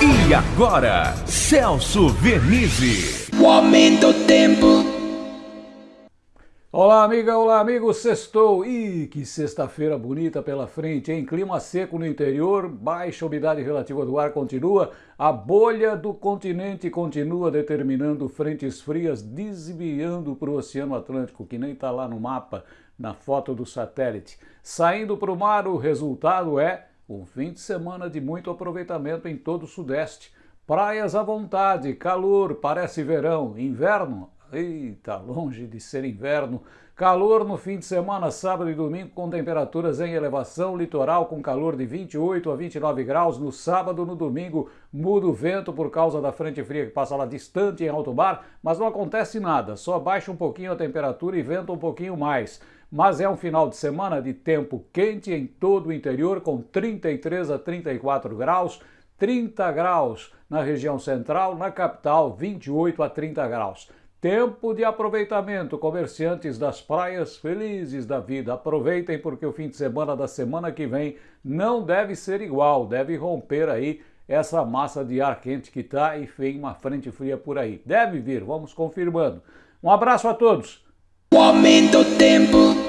E agora, Celso Vernizzi. O aumento do tempo. Olá, amiga, olá, amigo, sextou. Ih, que sexta-feira bonita pela frente, hein? Clima seco no interior, baixa umidade relativa do ar continua, a bolha do continente continua determinando frentes frias desviando para o Oceano Atlântico, que nem está lá no mapa, na foto do satélite. Saindo para o mar, o resultado é um fim de semana de muito aproveitamento em todo o Sudeste. Praias à vontade, calor, parece verão, inverno, eita, longe de ser inverno. Calor no fim de semana, sábado e domingo, com temperaturas em elevação, litoral com calor de 28 a 29 graus. No sábado, no domingo, muda o vento por causa da frente fria que passa lá distante em alto mar, mas não acontece nada, só baixa um pouquinho a temperatura e venta um pouquinho mais mas é um final de semana de tempo quente em todo o interior, com 33 a 34 graus, 30 graus na região central, na capital 28 a 30 graus. Tempo de aproveitamento, comerciantes das praias felizes da vida. Aproveitem porque o fim de semana da semana que vem não deve ser igual, deve romper aí essa massa de ar quente que está e vem uma frente fria por aí. Deve vir, vamos confirmando. Um abraço a todos. O aumento tempo.